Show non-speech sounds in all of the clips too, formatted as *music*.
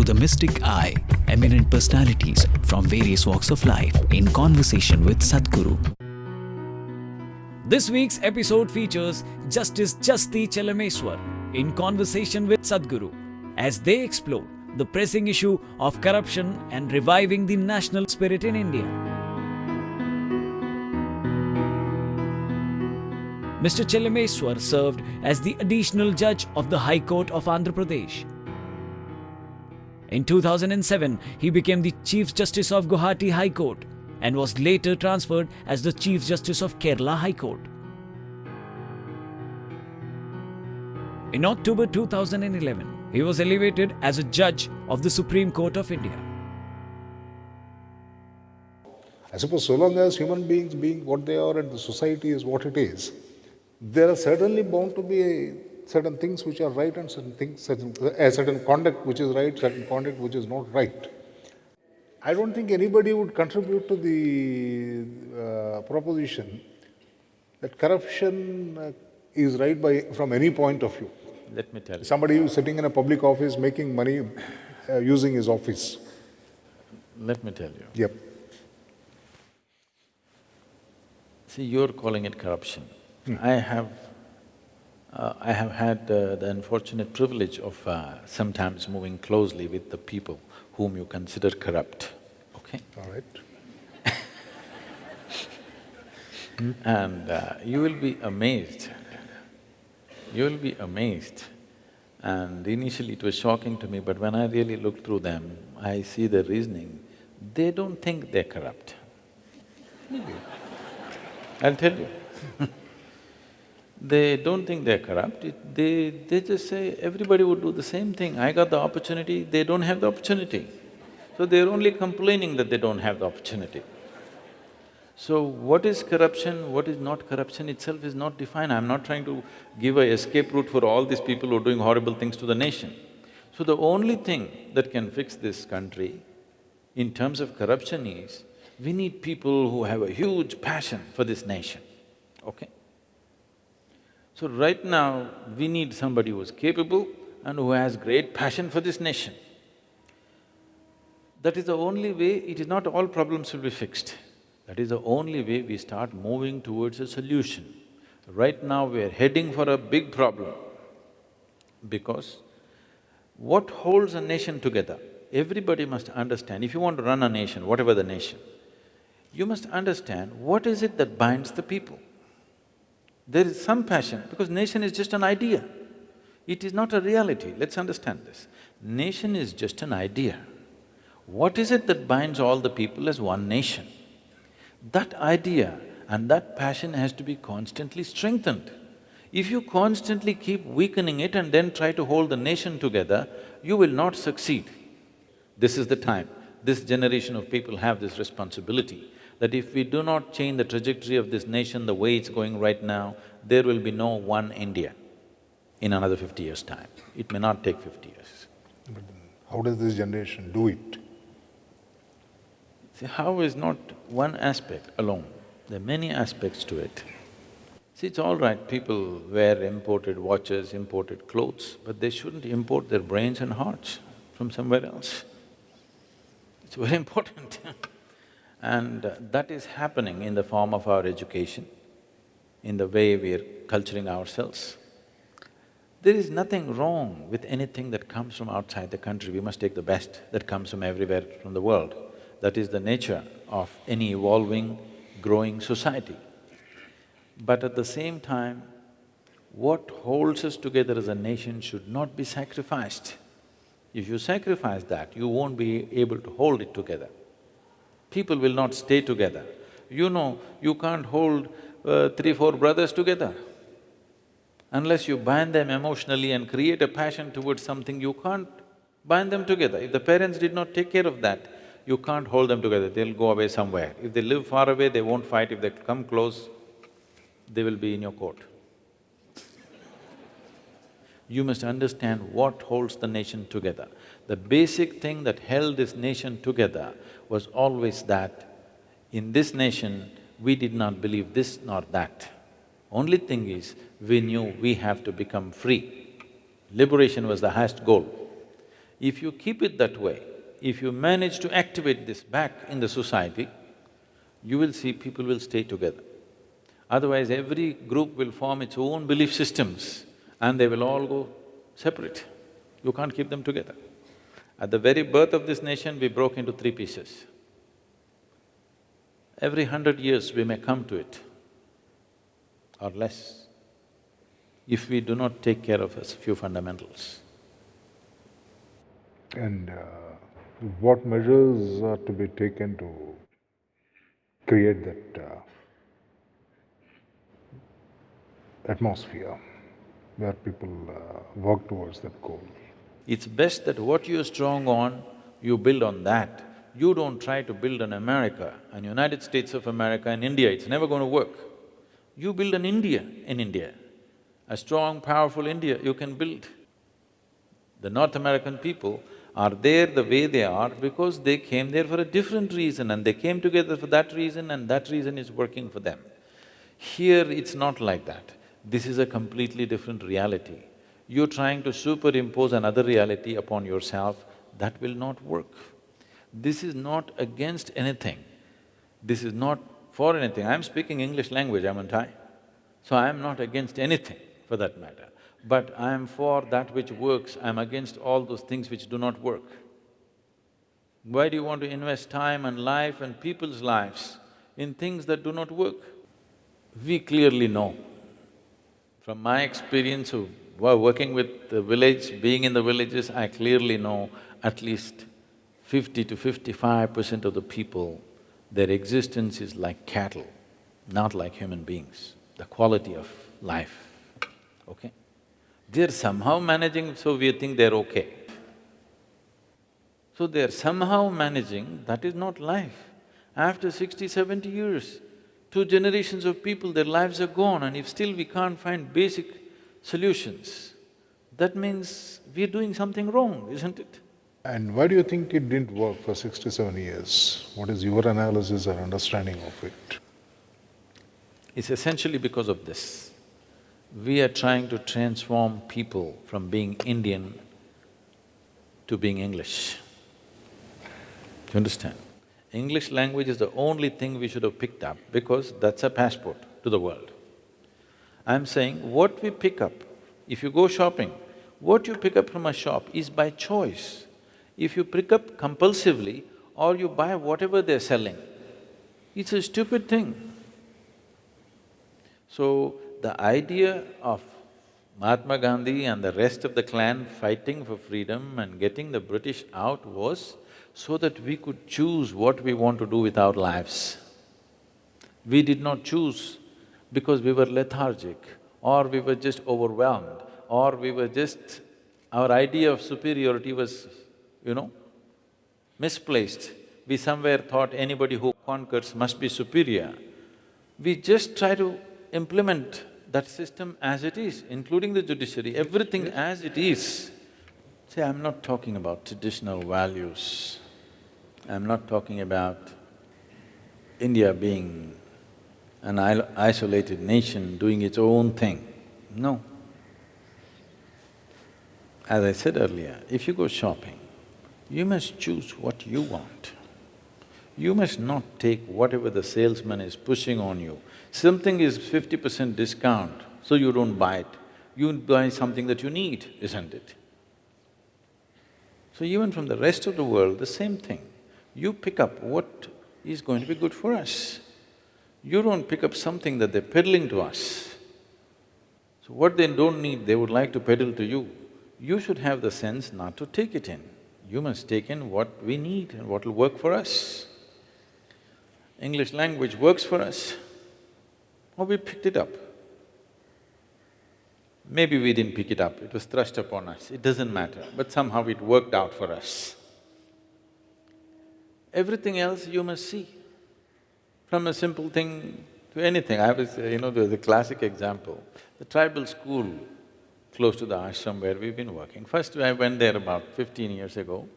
through the mystic eye, eminent personalities from various walks of life in conversation with Sadhguru. This week's episode features Justice Jasti Chelameswar in conversation with Sadhguru as they explore the pressing issue of corruption and reviving the national spirit in India. Mr. Chelameswar served as the additional judge of the High Court of Andhra Pradesh. In 2007, he became the Chief Justice of Guwahati High Court and was later transferred as the Chief Justice of Kerala High Court. In October 2011, he was elevated as a judge of the Supreme Court of India. I suppose so long as human beings being what they are and the society is what it is, there are certainly bound to be certain things which are right and certain things, certain, a certain conduct which is right, certain conduct which is not right. I don't think anybody would contribute to the uh, proposition that corruption uh, is right by, from any point of view. Let me tell you. Somebody who is sitting in a public office making money uh, using his office. Let me tell you. Yep. See, you're calling it corruption. I have… Uh, I have had uh, the unfortunate privilege of uh, sometimes moving closely with the people whom you consider corrupt, okay? All right. *laughs* And uh, you will be amazed, you will be amazed. And initially it was shocking to me, but when I really look through them, I see the reasoning, they don't think they're corrupt. I'll tell you *laughs* They don't think they're corrupt, it, they… they just say, everybody would do the same thing, I got the opportunity, they don't have the opportunity. So they're only complaining that they don't have the opportunity. So what is corruption, what is not corruption itself is not defined. I'm not trying to give a escape route for all these people who are doing horrible things to the nation. So the only thing that can fix this country in terms of corruption is, we need people who have a huge passion for this nation, okay? So right now, we need somebody who is capable and who has great passion for this nation. That is the only way, it is not all problems will be fixed. That is the only way we start moving towards a solution. Right now, we are heading for a big problem because what holds a nation together, everybody must understand, if you want to run a nation, whatever the nation, you must understand what is it that binds the people. There is some passion, because nation is just an idea. It is not a reality, let's understand this. Nation is just an idea. What is it that binds all the people as one nation? That idea and that passion has to be constantly strengthened. If you constantly keep weakening it and then try to hold the nation together, you will not succeed. This is the time. This generation of people have this responsibility that if we do not change the trajectory of this nation the way it's going right now, there will be no one India in another fifty years' time. It may not take fifty years. But how does this generation do it? See, how is not one aspect alone, there are many aspects to it. See, it's all right, people wear imported watches, imported clothes, but they shouldn't import their brains and hearts from somewhere else. It's very *laughs* important And that is happening in the form of our education, in the way we're culturing ourselves. There is nothing wrong with anything that comes from outside the country, we must take the best that comes from everywhere from the world. That is the nature of any evolving, growing society. But at the same time, what holds us together as a nation should not be sacrificed. If you sacrifice that, you won't be able to hold it together people will not stay together. You know, you can't hold uh, three, four brothers together. Unless you bind them emotionally and create a passion towards something, you can't bind them together. If the parents did not take care of that, you can't hold them together, they'll go away somewhere. If they live far away, they won't fight. If they come close, they will be in your court. You must understand what holds the nation together. The basic thing that held this nation together was always that in this nation, we did not believe this nor that. Only thing is, we knew we have to become free. Liberation was the highest goal. If you keep it that way, if you manage to activate this back in the society, you will see people will stay together. Otherwise, every group will form its own belief systems and they will all go separate. You can't keep them together. At the very birth of this nation, we broke into three pieces. Every hundred years we may come to it, or less, if we do not take care of a few fundamentals. And uh, what measures are to be taken to create that uh, atmosphere where people uh, work towards that goal? It's best that what you're strong on, you build on that. You don't try to build an America, an United States of America and India, it's never going to work. You build an India in India, a strong, powerful India you can build. The North American people are there the way they are because they came there for a different reason and they came together for that reason and that reason is working for them. Here, it's not like that. This is a completely different reality you're trying to superimpose another reality upon yourself, that will not work. This is not against anything, this is not for anything. I'm speaking English language, haven't I? So I'm not against anything for that matter. But I'm for that which works, I'm against all those things which do not work. Why do you want to invest time and life and people's lives in things that do not work? We clearly know, from my experience of working with the village, being in the villages, I clearly know at least fifty to fifty-five percent of the people, their existence is like cattle, not like human beings, the quality of life, okay? They're somehow managing, so we think they're okay. So they're somehow managing, that is not life. After 60, 70 years, two generations of people, their lives are gone and if still we can't find basic solutions, that means we're doing something wrong, isn't it? And why do you think it didn't work for sixty-seven years? What is your analysis or understanding of it? It's essentially because of this. We are trying to transform people from being Indian to being English. Do you understand? English language is the only thing we should have picked up because that's a passport to the world. I'm saying what we pick up, if you go shopping, what you pick up from a shop is by choice. If you pick up compulsively or you buy whatever they're selling, it's a stupid thing. So, the idea of Mahatma Gandhi and the rest of the clan fighting for freedom and getting the British out was so that we could choose what we want to do with our lives. We did not choose because we were lethargic or we were just overwhelmed or we were just… our idea of superiority was, you know, misplaced. We somewhere thought anybody who conquers must be superior. We just try to implement that system as it is, including the judiciary, everything as it is. See, I'm not talking about traditional values. I'm not talking about India being an isolated nation doing its own thing. No. As I said earlier, if you go shopping, you must choose what you want. You must not take whatever the salesman is pushing on you. Something is fifty percent discount, so you don't buy it. You buy something that you need, isn't it? So even from the rest of the world, the same thing. You pick up what is going to be good for us. You don't pick up something that they're peddling to us. So what they don't need, they would like to peddle to you. You should have the sense not to take it in. You must take in what we need and what will work for us. English language works for us, or we picked it up. Maybe we didn't pick it up, it was thrust upon us, it doesn't matter, but somehow it worked out for us. Everything else you must see. From a simple thing to anything. I was, you know, the, the classic example, the tribal school close to the ashram where we've been working. First I went there about fifteen years ago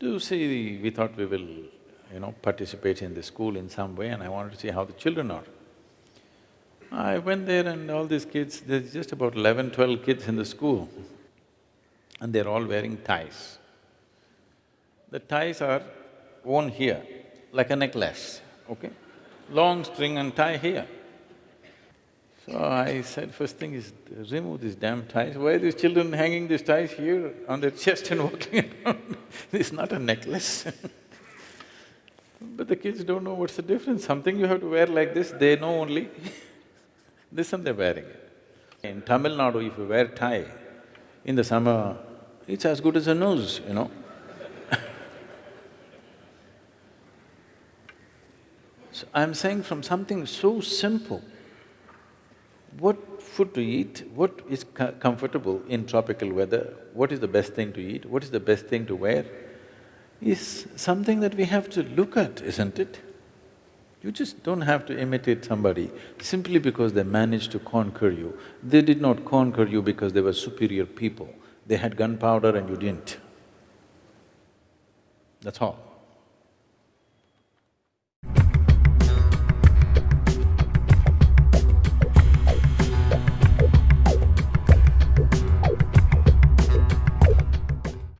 to see, we thought we will, you know, participate in the school in some way and I wanted to see how the children are. I went there and all these kids, there's just about eleven, twelve kids in the school and they're all wearing ties. The ties are worn here, like a necklace, okay? Long string and tie here. So I said, first thing is, remove these damn ties. Why are these children hanging these ties here on their chest and *laughs* walking around? Is not a necklace *laughs* But the kids don't know what's the difference. Something you have to wear like this, they know only *laughs* this and they're wearing it. In Tamil Nadu, if you wear tie in the summer, it's as good as a nose, you know. So I'm saying from something so simple, what food to eat, what is co- comfortable in tropical weather, what is the best thing to eat, what is the best thing to wear, is something that we have to look at, isn't it? You just don't have to imitate somebody simply because they managed to conquer you. They did not conquer you because they were superior people. They had gunpowder and you didn't. That's all.